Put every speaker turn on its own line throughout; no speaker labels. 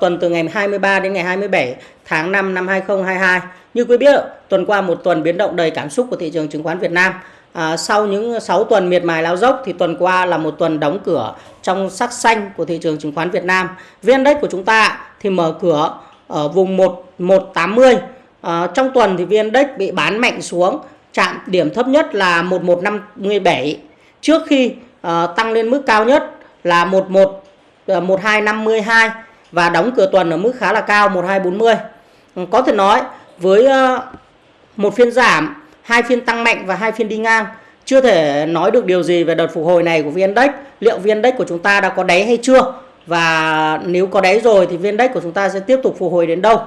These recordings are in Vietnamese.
tuần từ ngày 23 đến ngày 27 tháng 5 năm 2022. Như quý biết, tuần qua một tuần biến động đầy cảm xúc của thị trường chứng khoán Việt Nam. À, sau những 6 tuần miệt mài lao dốc thì tuần qua là một tuần đóng cửa trong sắc xanh của thị trường chứng khoán Việt Nam. VN Index của chúng ta thì mở cửa ở vùng 1180. À, trong tuần thì VN Index bị bán mạnh xuống, chạm điểm thấp nhất là 1157 trước khi uh, tăng lên mức cao nhất là 11 1252 và đóng cửa tuần ở mức khá là cao 1240. Ừ, có thể nói với ờ, một phiên giảm, hai phiên tăng mạnh và hai phiên đi ngang chưa thể nói được điều gì về đợt phục hồi này của VN Index. Liệu VN Index của chúng ta đã có đáy hay chưa? Và nếu có đáy rồi thì VN Index của chúng ta sẽ tiếp tục phục hồi đến đâu?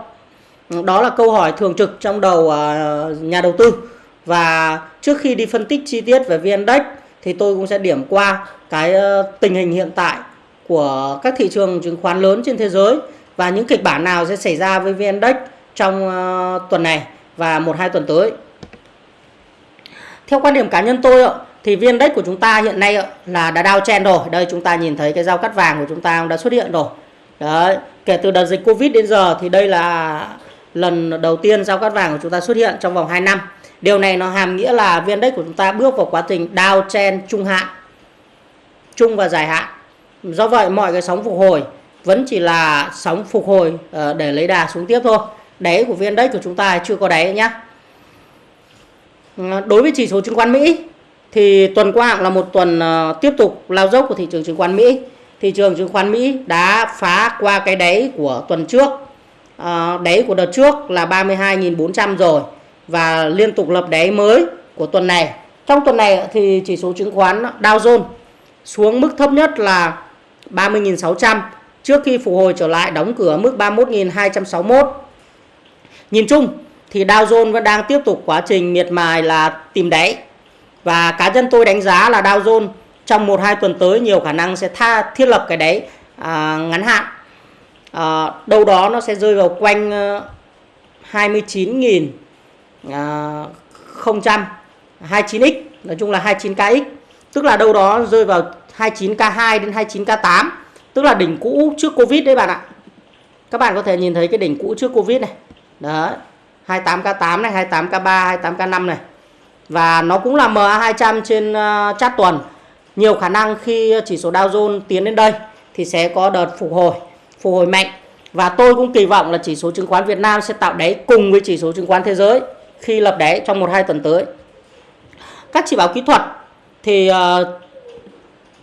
Ừ, đó là câu hỏi thường trực trong đầu ờ, nhà đầu tư. Và trước khi đi phân tích chi tiết về VN Index thì tôi cũng sẽ điểm qua cái ờ, tình hình hiện tại của các thị trường chứng khoán lớn trên thế giới và những kịch bản nào sẽ xảy ra với VN Index trong uh, tuần này và một hai tuần tới. Theo quan điểm cá nhân tôi thì VN Index của chúng ta hiện nay là đã downtrend rồi. Đây chúng ta nhìn thấy cái dao cắt vàng của chúng ta đã xuất hiện rồi. Đấy, kể từ đợt dịch Covid đến giờ thì đây là lần đầu tiên dao cắt vàng của chúng ta xuất hiện trong vòng 2 năm. Điều này nó hàm nghĩa là VN Index của chúng ta bước vào quá trình downtrend trung hạn, trung và dài hạn. Do vậy mọi cái sóng phục hồi vẫn chỉ là sóng phục hồi ờ, để lấy đà xuống tiếp thôi. Đáy của viên Index của chúng ta chưa có đáy nhé. Ờ, đối với chỉ số chứng khoán Mỹ thì tuần qua là một tuần ờ, tiếp tục lao dốc của thị trường chứng khoán Mỹ. Thị trường chứng khoán Mỹ đã phá qua cái đáy của tuần trước. Đáy của đợt trước là 32.400 rồi và liên tục lập đáy mới của tuần này. Trong tuần này thì chỉ số chứng khoán Dow Jones xuống mức thấp nhất là 30.600 trước khi phục hồi trở lại đóng cửa mức 31.261. Nhìn chung thì Dow Jones vẫn đang tiếp tục quá trình miệt mài là tìm đáy. Và cá nhân tôi đánh giá là Dow Jones trong 1-2 tuần tới nhiều khả năng sẽ tha thiết lập cái đáy à, ngắn hạn. À, đâu đó nó sẽ rơi vào quanh ờ, uh, 29.000 à, 29x nói chung là 29kx tức là đâu đó rơi vào 29k2 đến 29k8 tức là đỉnh cũ trước Covid đấy bạn ạ. Các bạn có thể nhìn thấy cái đỉnh cũ trước Covid này. Đấy 28k8 này 28k3 28k5 này. Và nó cũng là MA200 trên ờ, uh, chart tuần. Nhiều khả năng khi chỉ số Dow Jones tiến đến đây thì sẽ có đợt phục hồi phục hồi mạnh. Và tôi cũng kỳ vọng là chỉ số chứng khoán Việt Nam sẽ tạo đáy cùng với chỉ số chứng khoán thế giới khi lập đáy trong 1-2 tuần tới. Các chỉ báo kỹ thuật thì uh,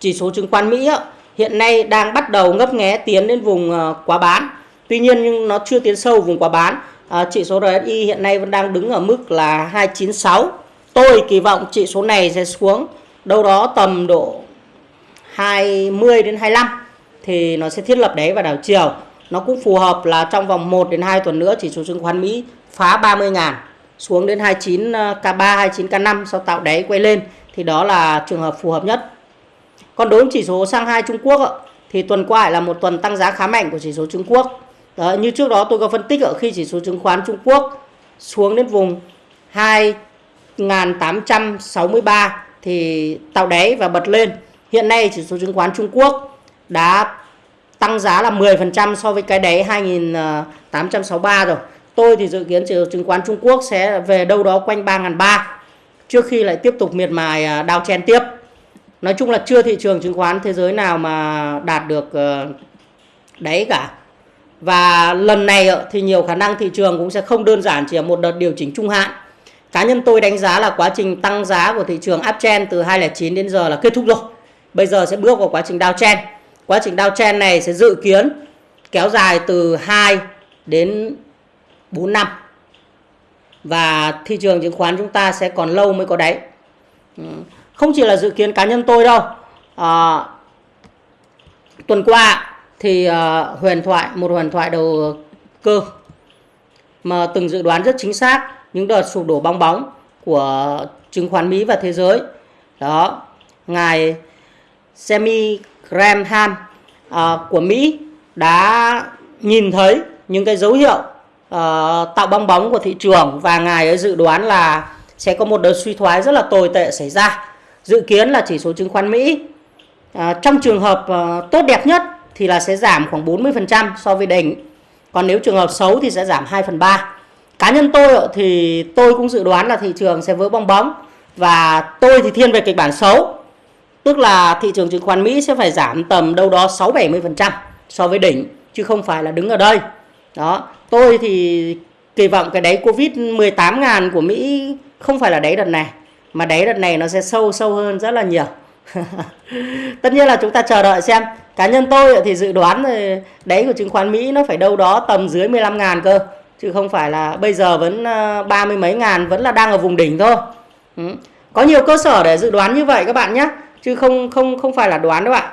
chỉ số chứng khoán Mỹ hiện nay đang bắt đầu ngấp nghé tiến đến vùng ờ, quá bán. Tuy nhiên nhưng nó chưa tiến sâu vùng quá bán. Ờ, chỉ số RSI hiện nay vẫn đang đứng ở mức là 296. Tôi kỳ vọng chỉ số này sẽ xuống đâu đó tầm độ 20 đến 25 thì nó sẽ thiết lập đáy và đảo chiều. Nó cũng phù hợp là trong vòng 1 đến 2 tuần nữa chỉ số chứng khoán Mỹ phá 30 ngàn xuống đến 29 K3, 29 K5 sau tạo đáy quay lên thì đó là trường hợp phù hợp nhất. Còn đối với chỉ số Shanghai Trung Quốc thì tuần qua là một tuần tăng giá khá mạnh của chỉ số Trung Quốc. Đó, như trước đó tôi có phân tích ở khi chỉ số chứng khoán Trung Quốc xuống đến vùng 2863 thì tạo đáy và bật lên. Hiện nay chỉ số chứng khoán Trung Quốc đã tăng giá là 10% so với cái đáy 2863 rồi. Tôi thì dự kiến chỉ số chứng khoán Trung Quốc sẽ về đâu đó quanh 3.300 trước khi lại tiếp tục miệt mài à, đao chen tiếp. Nói chung là chưa thị trường chứng khoán thế giới nào mà đạt được ờ, đấy cả. Và lần này thì nhiều khả năng thị trường cũng sẽ không đơn giản chỉ là một đợt điều chỉnh trung hạn. Cá nhân tôi đánh giá là quá trình tăng giá của thị trường uptrend từ 2009 đến giờ là kết thúc rồi. Bây giờ sẽ bước vào quá trình downtrend. Quá trình downtrend này sẽ dự kiến kéo dài từ 2 đến 4 năm và thị trường chứng khoán chúng ta sẽ còn lâu mới có đáy. Ừ không chỉ là dự kiến cá nhân tôi đâu à, tuần qua thì uh, huyền thoại một huyền thoại đầu cơ mà từng dự đoán rất chính xác những đợt sụp đổ bong bóng của chứng khoán Mỹ và thế giới đó ngài Semi Graham uh, của Mỹ đã nhìn thấy những cái dấu hiệu uh, tạo bong bóng của thị trường và ngài ấy dự đoán là sẽ có một đợt suy thoái rất là tồi tệ xảy ra. Dự kiến là chỉ số chứng khoán Mỹ à, trong trường hợp à, tốt đẹp nhất thì là sẽ giảm khoảng 40% so với đỉnh. Còn nếu trường hợp xấu thì sẽ giảm 2 phần 3. Cá nhân tôi thì tôi cũng dự đoán là thị trường sẽ vỡ bong bóng và tôi thì thiên về kịch bản xấu. Tức là thị trường chứng khoán Mỹ sẽ phải giảm tầm đâu đó 6-70% so với đỉnh chứ không phải là đứng ở đây. Đó, tôi thì kỳ vọng cái đáy Covid 18 ngàn của Mỹ không phải là đáy đợt này mà đáy đợt này nó sẽ sâu sâu hơn rất là nhiều. Tất nhiên là chúng ta chờ đợi xem. Cá nhân tôi thì dự đoán đáy của chứng khoán Mỹ nó phải đâu đó tầm dưới 15 ngàn cơ chứ không phải là bây giờ vẫn ờ, ba mươi mấy ngàn vẫn là đang ở vùng đỉnh thôi. Ừ. Có nhiều cơ sở để dự đoán như vậy các bạn nhé chứ không không không phải là đoán đâu ạ.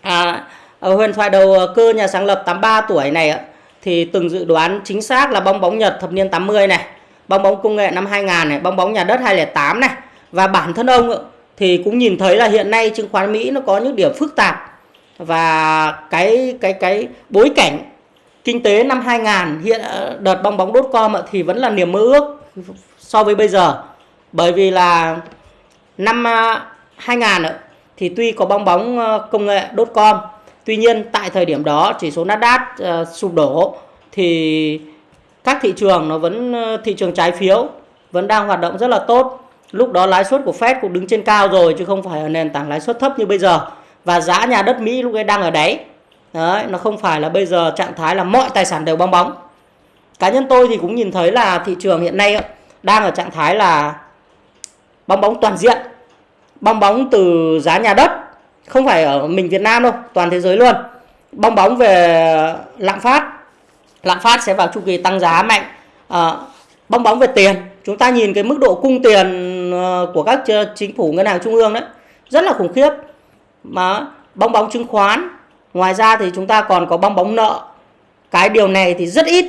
À, ở huyền thoại đầu ờ, cơ nhà sáng lập 83 tuổi này thì từng dự đoán chính xác là bong bóng Nhật thập niên 80 này, bong bóng công nghệ năm 2000 này, bong bóng nhà đất 2008 này. Và bản thân ông thì cũng nhìn thấy là hiện nay chứng khoán Mỹ nó có những điểm phức tạp. Và cái cái cái bối cảnh kinh tế năm 2000 hiện ờ, đợt bong bóng đốt com thì vẫn là niềm mơ ước so với bây giờ. Bởi vì là năm ờ, 2000 thì tuy có bong bóng ờ, công nghệ đốt com tuy nhiên tại thời điểm đó chỉ số Nasdaq uh, sụp đổ thì các thị trường nó vẫn ờ, thị trường trái phiếu vẫn đang hoạt động rất là tốt. Lúc đó lãi suất của Fed cũng đứng trên cao rồi chứ không phải ở nền tảng lãi suất thấp như bây giờ. Và giá nhà đất Mỹ lúc ấy đang ở đáy. Đấy, nó không phải là bây giờ trạng thái là mọi tài sản đều bong bóng. Cá nhân tôi thì cũng nhìn thấy là thị trường hiện nay đang ở trạng thái là bong bóng toàn diện. Bong bóng từ giá nhà đất, không phải ở mình Việt Nam đâu, toàn thế giới luôn. Bong bóng về lạm phát lạm phát sẽ vào chu kỳ tăng giá mạnh. À, bong bóng về tiền. Chúng ta nhìn cái mức độ cung tiền ờ, của các chính phủ ngân hàng trung ương đấy rất là khủng khiếp. Mà bong bóng chứng khoán ngoài ra thì chúng ta còn có bong bóng nợ. Cái điều này thì rất ít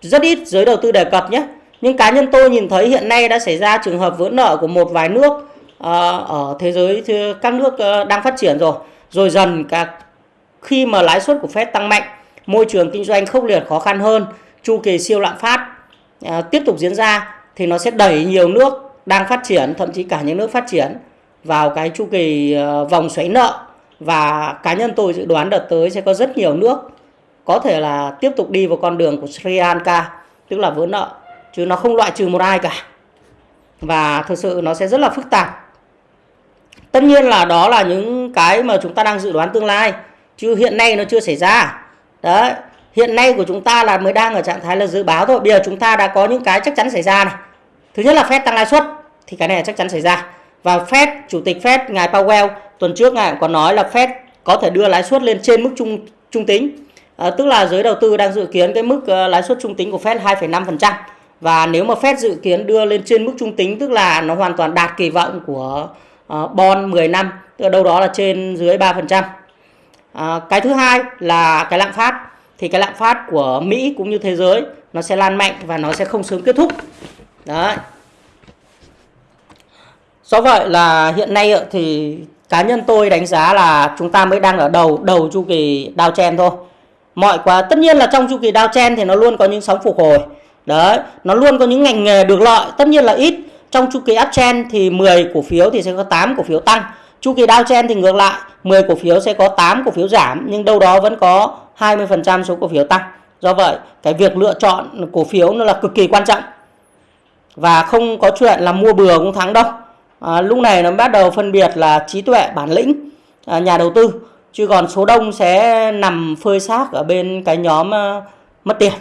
rất ít giới đầu tư đề cập nhé. Nhưng cá nhân tôi nhìn thấy hiện nay đã xảy ra trường hợp vỡ nợ của một vài nước ờ, ở thế giới các nước đang phát triển rồi. Rồi dần cả khi mà lãi suất của Fed tăng mạnh môi trường kinh doanh khốc liệt khó khăn hơn. Chu kỳ siêu lạm phát à, tiếp tục diễn ra thì nó sẽ đẩy nhiều nước đang phát triển thậm chí cả những nước phát triển vào cái chu kỳ à, vòng xoáy nợ. Và cá nhân tôi dự đoán đợt tới sẽ có rất nhiều nước có thể là tiếp tục đi vào con đường của Sri Lanka tức là vỡ nợ chứ nó không loại trừ một ai cả. Và thực sự nó sẽ rất là phức tạp. Tất nhiên là đó là những cái mà chúng ta đang dự đoán tương lai chứ hiện nay nó chưa xảy ra đấy hiện nay của chúng ta là mới đang ở trạng thái là dự báo thôi. Bây giờ chúng ta đã có những cái chắc chắn xảy ra này. Thứ nhất là Fed tăng lãi suất thì cái này chắc chắn xảy ra. Và Fed chủ tịch Fed ngài Powell tuần trước ngài còn nói là Fed có thể đưa lãi suất lên trên mức trung trung tính. À, tức là giới đầu tư đang dự kiến cái mức uh, lãi suất trung tính của Fed 2,5% và nếu mà Fed dự kiến đưa lên trên mức trung tính tức là nó hoàn toàn đạt kỳ vọng của uh, bond 10 năm tức là đâu đó là trên dưới 3%. À, cái thứ hai là cái lạm phát thì cái lạm phát của Mỹ cũng như thế giới nó sẽ lan mạnh và nó sẽ không sớm kết thúc. Đấy. Do vậy là hiện nay thì cá nhân tôi đánh giá là chúng ta mới đang ở đầu đầu chu kỳ downtrend thôi. Mọi quá tất nhiên là trong chu kỳ downtrend thì nó luôn có những sóng phục hồi. Đấy, nó luôn có những ngành nghề được lợi, tất nhiên là ít. Trong chu kỳ uptrend thì 10 cổ phiếu thì sẽ có 8 cổ phiếu tăng. Chu kỳ downtrend thì ngược lại, 10 cổ phiếu sẽ có 8 cổ phiếu giảm nhưng đâu đó vẫn có 20% số cổ phiếu tăng. Do vậy, cái việc lựa chọn cổ phiếu nó là cực kỳ quan trọng. Và không có chuyện là mua bừa cũng thắng đâu à, lúc này nó bắt đầu phân biệt là trí tuệ bản lĩnh à, nhà đầu tư chứ còn số đông sẽ nằm phơi xác ở bên cái nhóm à, mất tiền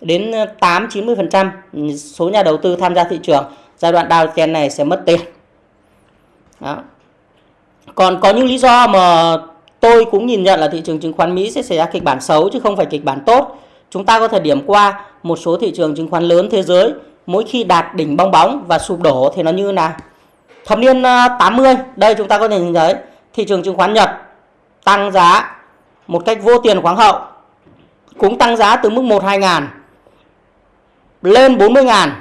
đến 8 90 phần trăm số nhà đầu tư tham gia thị trường giai đoạn đào chen này sẽ mất tiền đó còn có những lý do mà tôi cũng nhìn nhận là thị trường chứng khoán Mỹ sẽ xảy ra kịch bản xấu chứ không phải kịch bản tốt chúng ta có thể điểm qua một số thị trường chứng khoán lớn thế giới mỗi khi đạt đỉnh bong bóng và sụp đổ thì nó như nào Thập niên ờ, 80, đây chúng ta có thể nhìn thấy thị trường chứng khoán Nhật tăng giá một cách vô tiền khoáng hậu. Cũng tăng giá từ mức 1 2 ngàn lên 40 ngàn,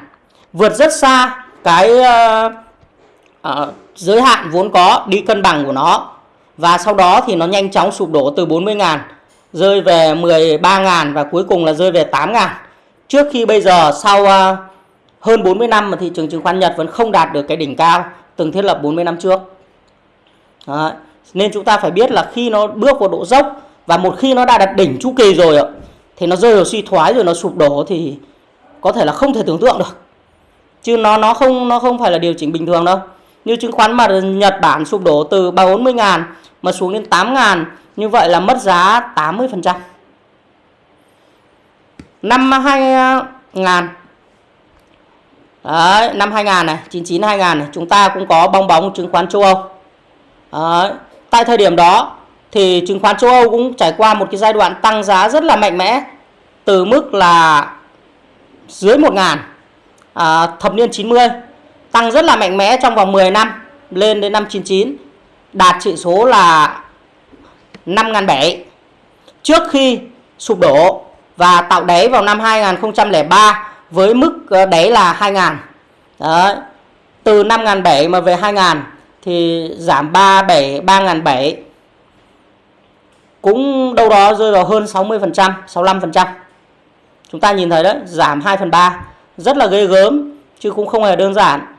vượt rất xa cái uh, uh, giới hạn vốn có đi cân bằng của nó. Và sau đó thì nó nhanh chóng sụp đổ từ 40 ngàn rơi về 13 ngàn và cuối cùng là rơi về 8 ngàn. Trước khi bây giờ sau uh, hơn 40 năm mà thị trường chứng khoán Nhật vẫn không đạt được cái đỉnh cao từng thiết lập 40 năm trước. Đấy. nên chúng ta phải biết là khi nó bước vào độ dốc và một khi nó đã đạt đỉnh chu kỳ rồi thì nó rơi vào suy thoái rồi nó sụp đổ thì có thể là không thể tưởng tượng được chứ nó nó không nó không phải là điều chỉnh bình thường đâu như chứng khoán mà Nhật Bản sụp đổ từ 40 ngàn mà xuống đến 8 ngàn như vậy là mất giá 80%. năm 2000 Đấy, năm 2000 này 99 2000 này chúng ta cũng có bong bóng chứng khoán châu Âu Đấy, tại thời điểm đó thì chứng khoán châu Âu cũng trải qua một cái giai đoạn tăng giá rất là mạnh mẽ từ mức là dưới 1 ngàn à, thập niên 90 tăng rất là mạnh mẽ trong vòng 10 năm, lên đến năm 99 đạt chỉ số là 5.700 trước khi sụp đổ và tạo đáy vào năm 2003 với mức ờ, đáy là 2.000 Đấy. từ 5.700 mà về 2.000 thì giảm 37 3.700 cũng đâu đó rơi vào hơn 60% 65% chúng ta nhìn thấy đấy, giảm 2 phần 3 rất là ghê gớm, chứ cũng không hề đơn giản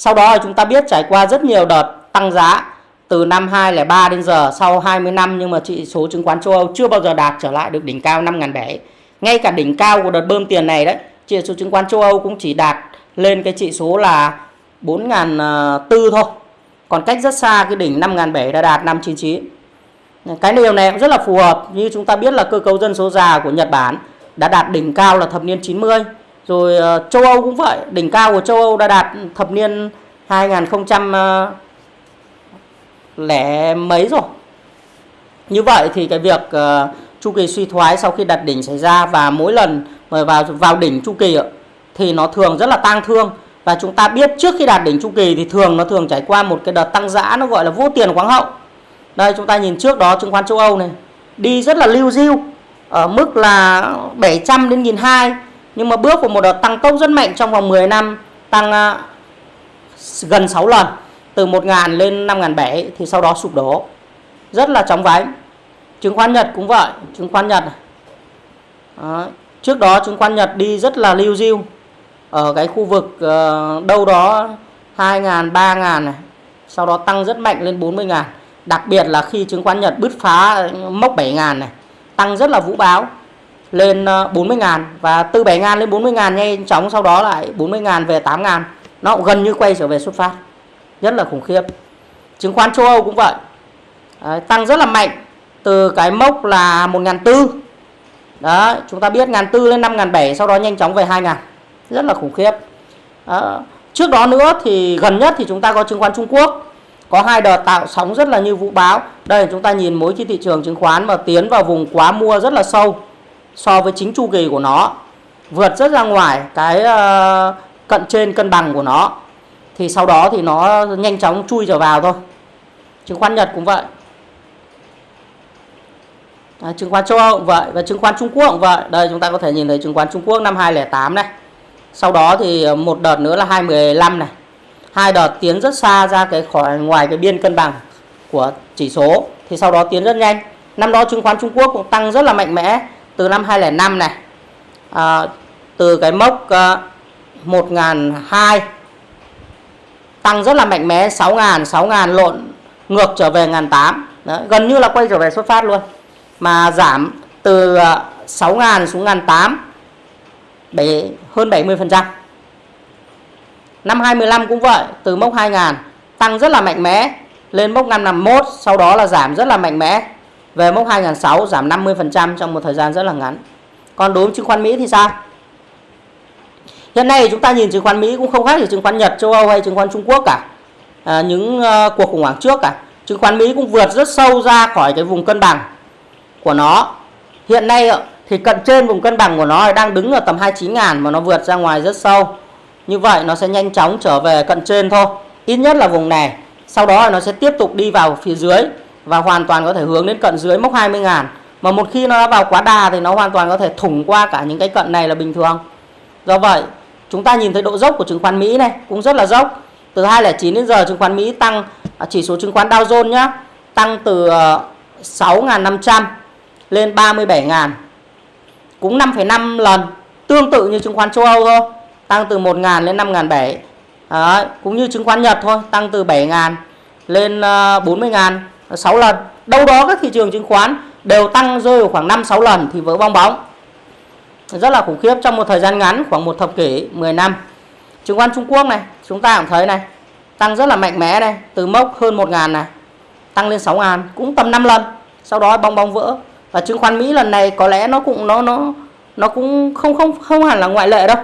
sau đó chúng ta biết trải qua rất nhiều đợt tăng giá từ năm 2003 đến giờ sau 20 năm, nhưng mà chỉ số chứng khoán châu Âu chưa bao giờ đạt trở lại được đỉnh cao 5.700 ngay cả đỉnh cao của đợt bơm tiền này đấy, chỉ số chứng khoán châu Âu cũng chỉ đạt lên cái chỉ số là 4.400 thôi. Còn cách rất xa cái đỉnh 5.700 đã đạt 599 cái điều này cũng rất là phù hợp. Như chúng ta biết là cơ cấu dân số già của Nhật Bản đã đạt đỉnh cao là thập niên 90 rồi ờ, châu Âu cũng vậy. Đỉnh cao của châu Âu đã đạt thập niên 2000 ờ, lẻ mấy rồi. Như vậy thì cái việc uh, chu kỳ suy thoái sau khi đặt đỉnh xảy ra và mỗi lần mà vào vào đỉnh chu kỳ thì nó thường rất là tang thương. Và chúng ta biết trước khi đạt đỉnh chu kỳ thì thường nó thường trải qua một cái đợt tăng giã nó gọi là vô tiền khoáng hậu. Đây chúng ta nhìn trước đó chứng khoán châu Âu này đi rất là lưu diêu ở mức là 700 đến 1.200 nhưng mà bước vào một đợt tăng tốc rất mạnh trong vòng 10 năm, tăng ờ, gần 6 lần, từ 1.000 lên 5.700 thì sau đó sụp đổ. Rất là chóng vánh. Chứng khoán Nhật cũng vậy, chứng khoán Nhật đó. trước đó chứng khoán Nhật đi rất là lưu diêu, ở cái khu vực ờ, đâu đó 2.000 3.000 này. Sau đó tăng rất mạnh lên 40.000 đặc biệt là khi chứng khoán Nhật bứt phá, mốc 7.000 này, tăng rất là vũ báo lên ờ, 40 ngàn và từ 7 ngàn lên 40 ngàn nhanh chóng sau đó lại 40 ngàn về 8 ngàn. Nó cũng gần như quay trở về xuất phát rất là khủng khiếp. Chứng khoán châu Âu cũng vậy. Đấy, tăng rất là mạnh từ cái mốc là 1.400 đó chúng ta biết 1.400 lên 5.700 sau đó nhanh chóng về 2.000 rất là khủng khiếp. Đó. trước đó nữa thì gần nhất thì chúng ta có chứng khoán Trung Quốc có hai đợt tạo sóng rất là như vũ báo đây chúng ta nhìn mỗi cái thị trường chứng khoán mà tiến vào vùng quá mua rất là sâu so với chính chu kỳ của nó vượt rất ra ngoài cái ờ, cận trên cân bằng của nó. Thì sau đó thì nó nhanh chóng chui trở vào thôi. Chứng khoán Nhật cũng vậy. À, chứng khoán châu Âu cũng vậy và chứng khoán Trung Quốc cũng vậy. Đây chúng ta có thể nhìn thấy chứng khoán Trung Quốc năm 2008 này. Sau đó thì ờ, một đợt nữa là 2015 này. Hai đợt tiến rất xa ra cái khỏi ngoài cái biên cân bằng của chỉ số. Thì sau đó tiến rất nhanh. Năm đó chứng khoán Trung Quốc cũng tăng rất là mạnh mẽ từ năm 2005 này à, từ cái mốc à, uh, 1002 tăng rất là mạnh mẽ 6.000 6.000 lộn ngược trở về 1.800 gần như là quay trở về xuất phát luôn mà giảm từ à, 6.000 xuống 1.800 7, hơn 70% năm 2015 cũng vậy từ mốc 2.000 tăng rất là mạnh mẽ lên mốc 551 sau đó là giảm rất là mạnh mẽ về mốc 2006 giảm 50 phần trăm trong một thời gian rất là ngắn còn đối với chứng khoán Mỹ thì sao Hiện nay chúng ta nhìn chứng khoán Mỹ cũng không khác gì chứng khoán Nhật, châu Âu hay chứng khoán Trung Quốc cả. À, những uh, cuộc khủng hoảng trước cả. Chứng khoán Mỹ cũng vượt rất sâu ra khỏi cái vùng cân bằng của nó. Hiện nay ờ, thì cận trên vùng cân bằng của nó đang đứng ở tầm 29 ngàn mà nó vượt ra ngoài rất sâu. Như vậy nó sẽ nhanh chóng trở về cận trên thôi. Ít nhất là vùng này. Sau đó nó sẽ tiếp tục đi vào phía dưới và hoàn toàn có thể hướng đến cận dưới mốc 20 ngàn. Mà một khi nó đã vào quá đà thì nó hoàn toàn có thể thủng qua cả những cái cận này là bình thường. Do vậy chúng ta nhìn thấy độ dốc của chứng khoán Mỹ này cũng rất là dốc từ 2009 đến giờ chứng khoán Mỹ tăng à, chỉ số chứng khoán Dow Jones nhá tăng từ ờ, 6.500 lên 37.000 cũng 5,5 lần tương tự như chứng khoán châu Âu thôi tăng từ 1.000 lên 5.700 Đấy, cũng như chứng khoán Nhật thôi tăng từ 7.000 lên ờ, 40.000 6 lần. Đâu đó các thị trường chứng khoán đều tăng rơi vào khoảng 5 6 lần thì vỡ bong bóng. Rất là khủng khiếp, trong một thời gian ngắn, khoảng một thập kỷ 10 năm. Chứng khoán Trung Quốc này, chúng ta cũng thấy này, tăng rất là mạnh mẽ này, từ mốc hơn 1 ngàn này, tăng lên 6 ngàn, cũng tầm 5 lần. Sau đó bong bóng vỡ. Và chứng khoán Mỹ lần này có lẽ nó cũng, nó nó nó cũng không không không hẳn là ngoại lệ đâu.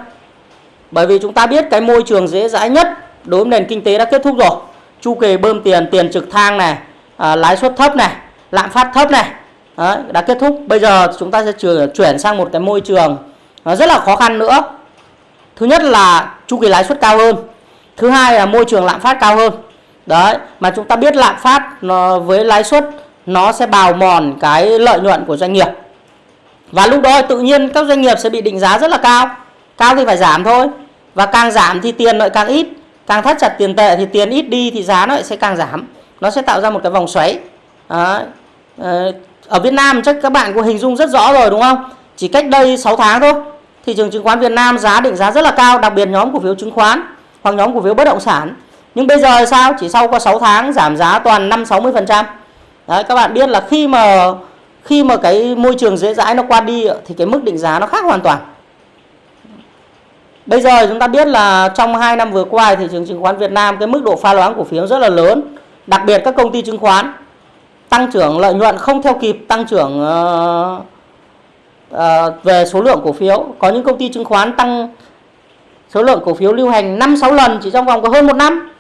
Bởi vì chúng ta biết cái môi trường dễ dãi nhất đối với nền kinh tế đã kết thúc rồi. Chu kỳ bơm tiền tiền trực thang này à, lãi suất thấp này lạm phát thấp này. Đấy, đã kết thúc. Bây giờ chúng ta sẽ chuyển sang một cái môi trường nó rất là khó khăn nữa. Thứ nhất là chu kỳ lãi suất cao hơn. Thứ hai là môi trường lạm phát cao hơn. Đấy mà chúng ta biết lạm phát nó với lãi suất nó sẽ bào mòn cái lợi nhuận của doanh nghiệp. Và lúc đó tự nhiên các doanh nghiệp sẽ bị định giá rất là cao. Cao thì phải giảm thôi. Và càng giảm thì tiền lại càng ít. Càng thắt chặt tiền tệ thì tiền ít đi thì giá nó sẽ càng giảm nó sẽ tạo ra một cái vòng xoáy. Đấy. Ờ, ở Việt Nam chắc các bạn có hình dung rất rõ rồi đúng không? Chỉ cách đây 6 tháng thôi thị trường chứng khoán Việt Nam giá định giá rất là cao đặc biệt nhóm cổ phiếu chứng khoán hoặc nhóm cổ phiếu bất động sản. Nhưng bây giờ sao? Chỉ sau có 6 tháng giảm giá toàn 5 60 phần trăm. Đấy, các bạn biết là khi mà khi mà cái môi trường dễ dãi nó qua đi thì cái mức định giá nó khác hoàn toàn. Bây giờ chúng ta biết là trong 2 năm vừa qua thị trường chứng khoán Việt Nam cái mức độ pha loãng cổ phiếu rất là lớn. Đặc biệt các công ty chứng khoán tăng trưởng lợi nhuận không theo kịp tăng trưởng uh, uh, về số lượng cổ phiếu. Có những công ty chứng khoán tăng số lượng cổ phiếu lưu hành 5 6 lần chỉ trong vòng có hơn một năm.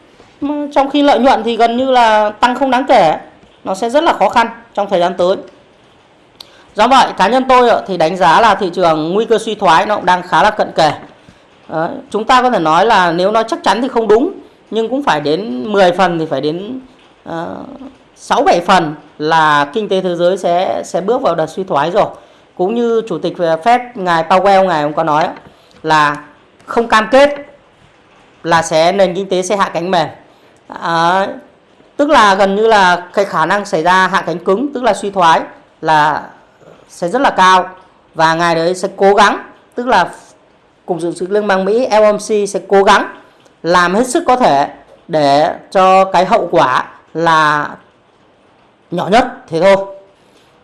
Trong khi lợi nhuận thì gần như là tăng không đáng kể. Nó sẽ rất là khó khăn trong thời gian tới. Do vậy cá nhân tôi thì đánh giá là thị trường nguy cơ suy thoái nó cũng đang khá là cận kề. Đấy, chúng ta có thể nói là nếu nói chắc chắn thì không đúng nhưng cũng phải đến 10 phần thì phải đến uh, bảy phần là kinh tế thế giới sẽ sẽ bước vào đợt suy thoái rồi. Cũng như chủ tịch ờ, Fed ngài Powell ngài cũng có nói là không cam kết là sẽ nền kinh tế sẽ hạ cánh mềm. À, ờ, tức là gần như là cái khả năng xảy ra hạ cánh cứng tức là suy thoái là sẽ rất là cao và ngài đấy sẽ cố gắng tức là Cục Dự trữ Liên bang Mỹ FOMC sẽ cố gắng làm hết sức có thể để cho cái hậu quả là nhỏ nhất thế thôi.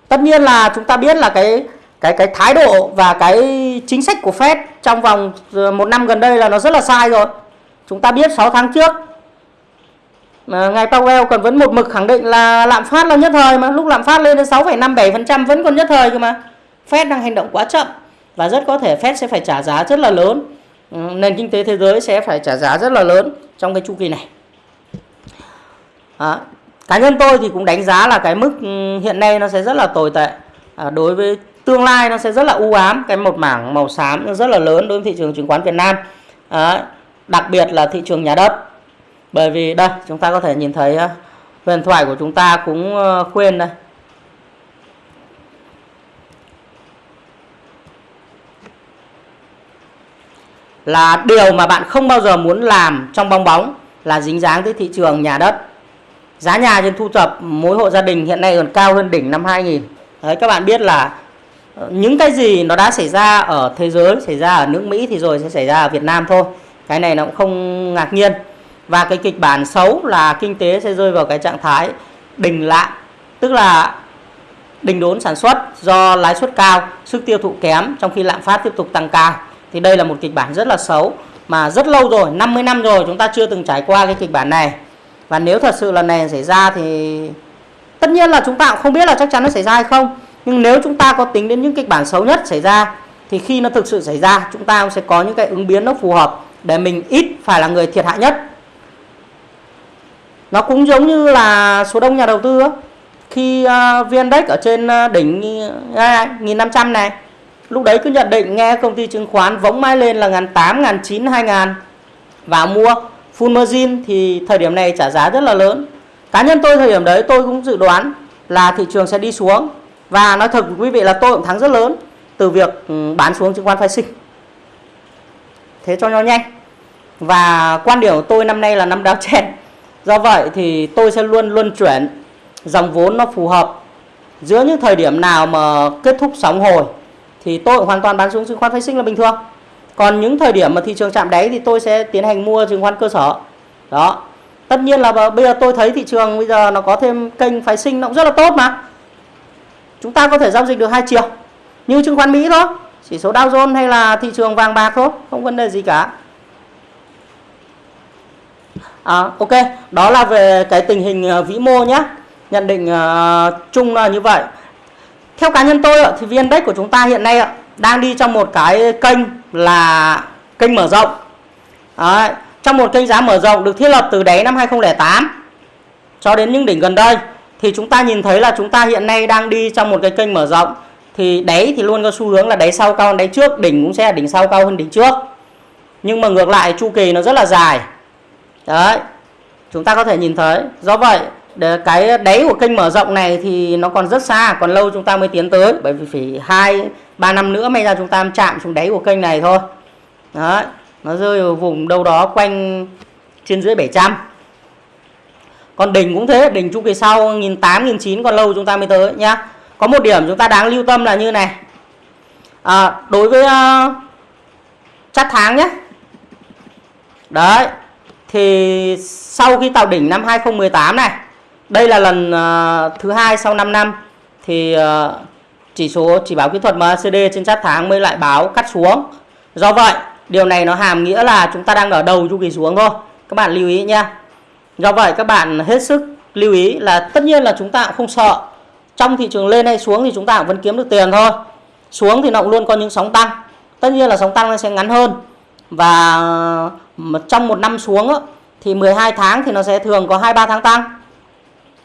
Tất nhiên là chúng ta biết là cái cái cái thái độ và cái chính sách của Fed trong vòng ờ, một năm gần đây là nó rất là sai rồi. Chúng ta biết 6 tháng trước ngài Powell còn vẫn một mực khẳng định là lạm phát là nhất thời mà lúc lạm phát lên đến 6,57% vẫn còn nhất thời cơ mà. Fed đang hành động quá chậm và rất có thể Fed sẽ phải trả giá rất là lớn ừ, nền kinh tế thế giới sẽ phải trả giá rất là lớn trong cái chu kỳ này à, cá nhân tôi thì cũng đánh giá là cái mức ừ, hiện nay nó sẽ rất là tồi tệ. À, đối với tương lai nó sẽ rất là u ám cái một mảng màu xám rất là lớn đối với thị trường chứng khoán Việt Nam. À, đặc biệt là thị trường nhà đất. Bởi vì đây chúng ta có thể nhìn thấy ờ, huyền thoại của chúng ta cũng ờ, khuyên đây. Là điều mà bạn không bao giờ muốn làm trong bong bóng là dính dáng tới thị trường nhà đất. Giá nhà trên thu thập mỗi hộ gia đình hiện nay còn cao hơn đỉnh năm 2000. Đấy các bạn biết là ờ, những cái gì nó đã xảy ra ở thế giới, xảy ra ở nước Mỹ thì rồi sẽ xảy ra ở Việt Nam thôi. Cái này nó cũng không ngạc nhiên. Và cái kịch bản xấu là kinh tế sẽ rơi vào cái trạng thái đình lạm, tức là đình đốn sản xuất do lãi suất cao, sức tiêu thụ kém trong khi lạm phát tiếp tục tăng cao thì đây là một kịch bản rất là xấu mà rất lâu rồi 50 năm rồi chúng ta chưa từng trải qua cái kịch bản này và nếu thật sự lần này xảy ra thì tất nhiên là chúng ta cũng không biết là chắc chắn nó xảy ra hay không. Nhưng nếu chúng ta có tính đến những kịch bản xấu nhất xảy ra thì khi nó thực sự xảy ra chúng ta sẽ có những cái ứng biến nó phù hợp để mình ít phải là người thiệt hại nhất. Nó cũng giống như là số đông nhà đầu tư khi à, uh, VN ở trên à, đỉnh uh, 1500 à, này lúc đấy cứ nhận định nghe công ty chứng khoán võng mãi lên là ngàn tám ngàn chín hai ngàn và mua full margin thì thời điểm này trả giá rất là lớn. Cá nhân tôi thời điểm đấy, tôi cũng dự đoán là thị trường sẽ đi xuống. Và nói thật quý vị là tôi cũng thắng rất lớn từ việc ừ, bán xuống chứng khoán phái sinh. Thế cho nhau nhanh. Và quan điểm của tôi năm nay là năm đáo chen. Do vậy thì tôi sẽ luôn luôn chuyển dòng vốn nó phù hợp. Giữa những thời điểm nào mà kết thúc sóng hồi thì tôi hoàn toàn bán xuống chứng khoán phái sinh là bình thường còn những thời điểm mà thị trường chạm đáy thì tôi sẽ tiến hành mua chứng khoán cơ sở. Đó. Tất nhiên là bây giờ tôi thấy thị trường bây giờ nó có thêm kênh phái sinh nó cũng rất là tốt mà. Chúng ta có thể giao dịch được hai chiều như chứng khoán Mỹ thôi. Chỉ số Dow Jones hay là thị trường vàng bạc thôi không vấn đề gì cả. À, ok. Đó là về cái tình hình ờ, vĩ mô nhé nhận định uh, chung là như vậy. Theo cá nhân tôi thì vn index của chúng ta hiện nay đang đi trong một cái kênh là kênh mở rộng. Đấy, trong một kênh giá mở rộng được thiết lập từ đáy năm 2008 cho đến những đỉnh gần đây thì chúng ta nhìn thấy là chúng ta hiện nay đang đi trong một cái kênh mở rộng. Thì đáy thì luôn có xu hướng là đáy sau cao hơn đáy trước đỉnh cũng sẽ là đỉnh sau cao hơn đỉnh trước. Nhưng mà ngược lại chu kỳ nó rất là dài. Đấy chúng ta có thể nhìn thấy. Do vậy để cái đáy của kênh mở rộng này thì nó còn rất xa còn lâu chúng ta mới tiến tới bởi vì phải hai 3 năm nữa may ra chúng ta chạm xuống đáy của kênh này thôi. Đấy nó rơi ở vùng đâu đó quanh trên dưới 700 còn đỉnh cũng thế đỉnh chu kỳ sau 1008 1009 còn lâu chúng ta mới tới nhá. Có một điểm chúng ta đáng lưu tâm là như này. À, đối với ờ, uh, chart tháng nhé đấy thì sau khi tạo đỉnh năm 2018 này đây là lần uh, thứ hai sau 5 năm thì uh, chỉ số chỉ báo kỹ thuật MACD trên chart tháng mới lại báo cắt xuống. Do vậy, điều này nó hàm nghĩa là chúng ta đang ở đầu chu kỳ xuống thôi. Các bạn lưu ý nha do vậy, các bạn hết sức lưu ý là tất nhiên là chúng ta cũng không sợ. Trong thị trường lên hay xuống thì chúng ta cũng vẫn kiếm được tiền thôi. Xuống thì nó cũng luôn có những sóng tăng. Tất nhiên là sóng tăng nó sẽ ngắn hơn. Và trong một năm xuống thì 12 tháng thì nó sẽ thường có 2 3 tháng tăng.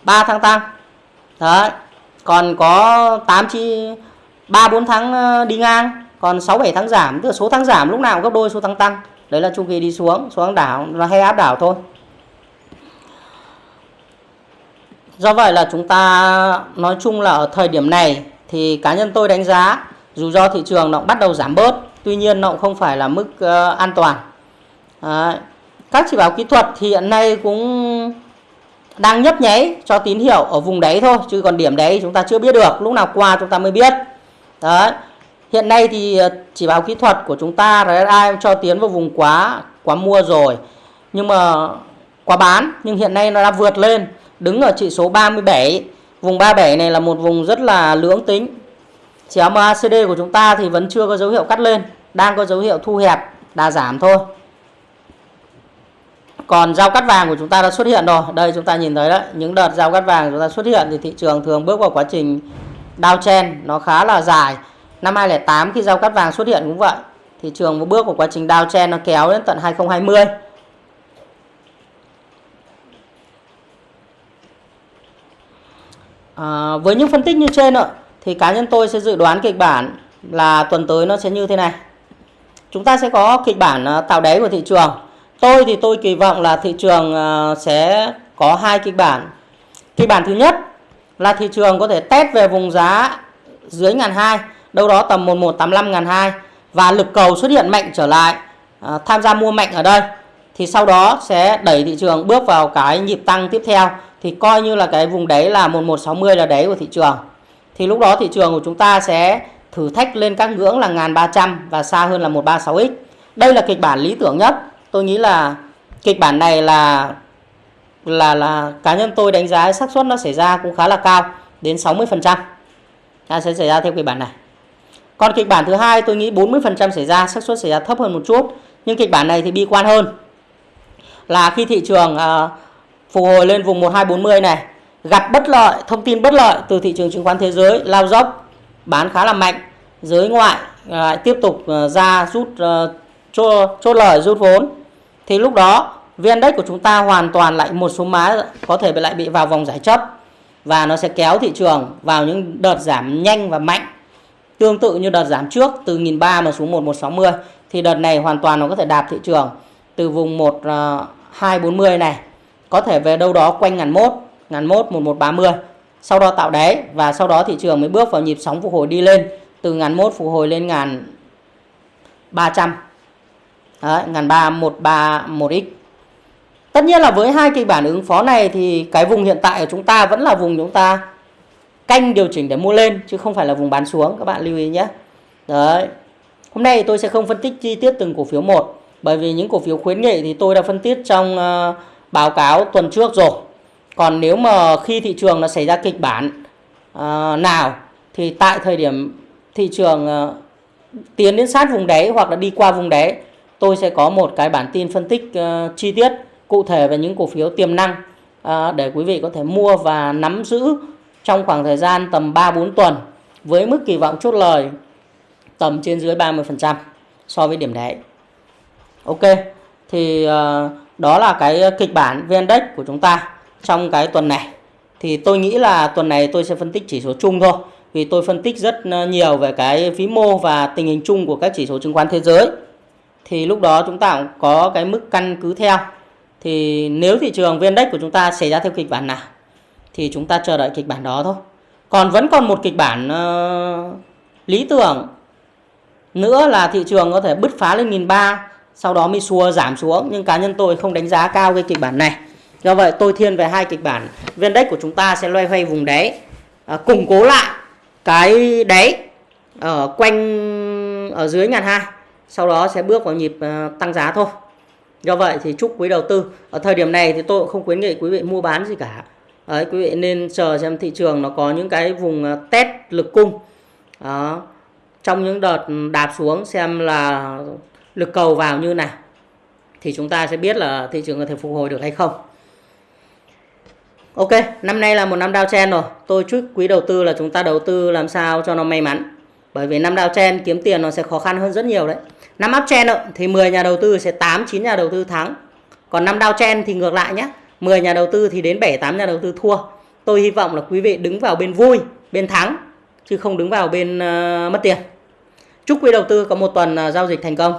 3 tháng tăng. Đấy. Còn có 8 chi 3 4 tháng ờ, đi ngang, còn 6 7 tháng giảm, tức là số tháng giảm lúc nào cũng gấp đôi số tháng tăng. Đấy là chu kỳ đi xuống, xuống đảo là hay áp đảo thôi. Do vậy là chúng ta nói chung là ở thời điểm này thì cá nhân tôi đánh giá dù do thị trường nó cũng bắt đầu giảm bớt, tuy nhiên nó cũng không phải là mức uh, an toàn. Đấy. Các chỉ báo kỹ thuật thì hiện nay cũng đang nhấp nháy cho tín hiệu ở vùng đấy thôi, chứ còn điểm đấy chúng ta chưa biết được, lúc nào qua chúng ta mới biết. Đấy. Hiện nay thì ờ, chỉ báo kỹ thuật của chúng ta RSI cho tiến vào vùng quá quá mua rồi. Nhưng mà quá bán, nhưng hiện nay nó đã vượt lên, đứng ở chỉ số 37 vùng 37 này là một vùng rất là lưỡng tính. Chỉ MACD của chúng ta thì vẫn chưa có dấu hiệu cắt lên, đang có dấu hiệu thu hẹp đà giảm thôi còn giao cắt vàng của chúng ta đã xuất hiện rồi. Đây chúng ta nhìn thấy đấy. Những đợt giao cắt vàng chúng ta xuất hiện thì thị trường thường bước vào quá trình downtrend nó khá là dài. Năm 2008 khi giao cắt vàng xuất hiện cũng vậy. Thị trường bước vào quá trình downtrend nó kéo đến tận 2020 à, với những phân tích như trên ạ thì cá nhân tôi sẽ dự đoán kịch bản là tuần tới nó sẽ như thế này. Chúng ta sẽ có kịch bản à, tạo đáy của thị trường. Tôi thì tôi kỳ vọng là thị trường ờ, sẽ có hai kịch bản. Kịch bản thứ nhất là thị trường có thể test về vùng giá dưới ngàn hai, đâu đó tầm 1185 ngàn hai và lực cầu xuất hiện mạnh trở lại, ờ, tham gia mua mạnh ở đây thì sau đó sẽ đẩy thị trường bước vào cái nhịp tăng tiếp theo thì coi như là cái vùng đấy là 1160 là đáy của thị trường. Thì lúc đó thị trường của chúng ta sẽ thử thách lên các ngưỡng là 1300 và xa hơn là 136x. Đây là kịch bản lý tưởng nhất tôi nghĩ là kịch bản này là là là cá nhân tôi đánh giá xác suất nó xảy ra cũng khá là cao đến 60% trăm. Sẽ xảy ra theo kịch bản này. Còn kịch bản thứ hai tôi nghĩ 40% xảy ra xác suất xảy ra thấp hơn một chút nhưng kịch bản này thì bi quan hơn. Là khi thị trường à, phục hồi lên vùng 1240 này gặp bất lợi thông tin bất lợi từ thị trường chứng khoán thế giới lao dốc bán khá là mạnh giới ngoại uh, tiếp tục ờ, ra rút uh, chốt, chốt lời rút vốn thì lúc đó VN Index của chúng ta hoàn toàn lại một số má có thể lại bị vào vòng giải chấp. Và nó sẽ kéo thị trường vào những đợt giảm nhanh và mạnh. Tương tự như đợt giảm trước từ 1.300 mà xuống 1160 thì đợt này hoàn toàn nó có thể đạp thị trường từ vùng 1240 ờ, này. Có thể về đâu đó quanh ngàn mốt ngàn mốt 1130 sau đó tạo đáy và sau đó thị trường mới bước vào nhịp sóng phục hồi đi lên từ ngàn mốt phục hồi lên ngàn 300 trăm ngàn ba một ba một x. Tất nhiên là với hai kịch bản ứng phó này thì cái vùng hiện tại của chúng ta vẫn là vùng chúng ta canh điều chỉnh để mua lên chứ không phải là vùng bán xuống các bạn lưu ý nhé. Đấy. Hôm nay tôi sẽ không phân tích chi tiết từng cổ phiếu một bởi vì những cổ phiếu khuyến nghị thì tôi đã phân tích trong uh, báo cáo tuần trước rồi. Còn nếu mà khi thị trường nó xảy ra kịch bản uh, nào thì tại thời điểm thị trường uh, tiến đến sát vùng đáy hoặc là đi qua vùng đáy tôi sẽ có một cái bản tin phân tích uh, chi tiết cụ thể về những cổ phiếu tiềm năng uh, để quý vị có thể mua và nắm giữ trong khoảng thời gian tầm 3-4 tuần với mức kỳ vọng chốt lời tầm trên dưới 30% so với điểm đáy. Ok, thì uh, đó là cái kịch bản VN Index của chúng ta trong cái tuần này. Thì tôi nghĩ là tuần này tôi sẽ phân tích chỉ số chung thôi. Vì tôi phân tích rất nhiều về cái vĩ mô và tình hình chung của các chỉ số chứng khoán thế giới. Thì lúc đó chúng ta cũng có cái mức căn cứ theo. Thì nếu thị trường VN Index của chúng ta xảy ra theo kịch bản nào thì chúng ta chờ đợi kịch bản đó thôi. Còn vẫn còn một kịch bản uh, lý tưởng nữa là thị trường có thể bứt phá lên 1003 sau đó mới xua giảm xuống nhưng cá nhân tôi không đánh giá cao cái kịch bản này do vậy tôi thiên về hai kịch bản viên đất của chúng ta sẽ loay hoay vùng đáy uh, củng cố lại cái đáy ở quanh ở dưới ngàn hai sau đó sẽ bước vào nhịp ờ, tăng giá thôi do vậy thì chúc quý đầu tư ở thời điểm này thì tôi cũng không khuyến nghị quý vị mua bán gì cả Đấy, quý vị nên chờ xem thị trường nó có những cái vùng ờ, test lực cung đó trong những đợt đạp xuống xem là lực cầu vào như nào thì chúng ta sẽ biết là thị trường có thể phục hồi được hay không Ok, năm nay là một năm downtrend rồi. Tôi chúc quý đầu tư là chúng ta đầu tư làm sao cho nó may mắn. Bởi vì năm downtrend kiếm tiền nó sẽ khó khăn hơn rất nhiều đấy. Năm uptrend thì 10 nhà đầu tư sẽ 8 9 nhà đầu tư thắng. Còn năm downtrend thì ngược lại nhé. 10 nhà đầu tư thì đến 7 8 nhà đầu tư thua. Tôi hy vọng là quý vị đứng vào bên vui, bên thắng chứ không đứng vào bên uh, mất tiền. Chúc quý đầu tư có một tuần uh, giao dịch thành công.